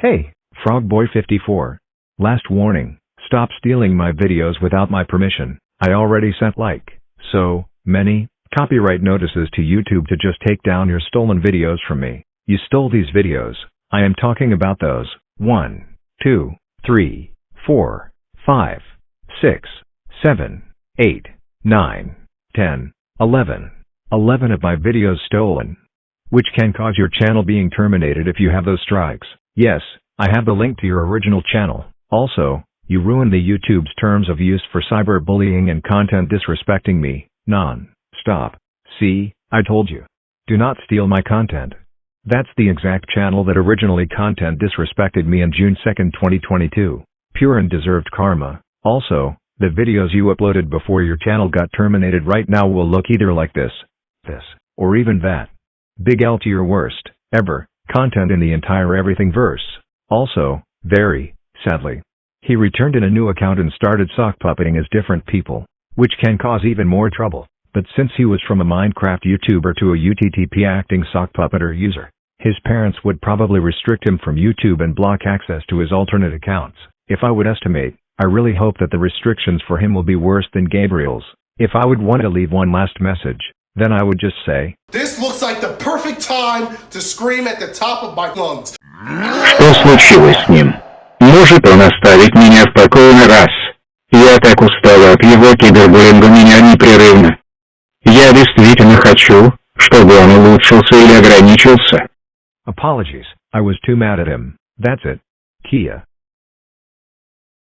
Hey, Frogboy54. Last warning, stop stealing my videos without my permission. I already sent like, so, many, copyright notices to YouTube to just take down your stolen videos from me. You stole these videos. I am talking about those. 1, 2, 3, 4, 5, 6, 7, 8, 9, 10, 11. 11 of my videos stolen. Which can cause your channel being terminated if you have those strikes. Yes, I have the link to your original channel. Also, you ruined the YouTube's terms of use for cyberbullying and content disrespecting me. Non. Stop. See, I told you. Do not steal my content. That's the exact channel that originally content disrespected me on June 2, 2022. Pure and deserved karma. Also, the videos you uploaded before your channel got terminated right now will look either like this, this, or even that. Big L to your worst, ever, content in the entire everything verse. Also, very, sadly. He returned in a new account and started sock puppeting as different people, which can cause even more trouble. But since he was from a Minecraft YouTuber to a UTTP acting sock puppeter user, his parents would probably restrict him from YouTube and block access to his alternate accounts. If I would estimate, I really hope that the restrictions for him will be worse than Gabriel's. If I would want to leave one last message, then I would just say, This looks like the perfect time to scream at the top of my lungs. Что случилось с ним? Может он оставить меня в покое на раз? Я так устала от его кибербуллинга меня непрерывно. Я действительно хочу, чтобы он улучшился или ограничился. Apologies, I was too mad at him. That's it. Kia.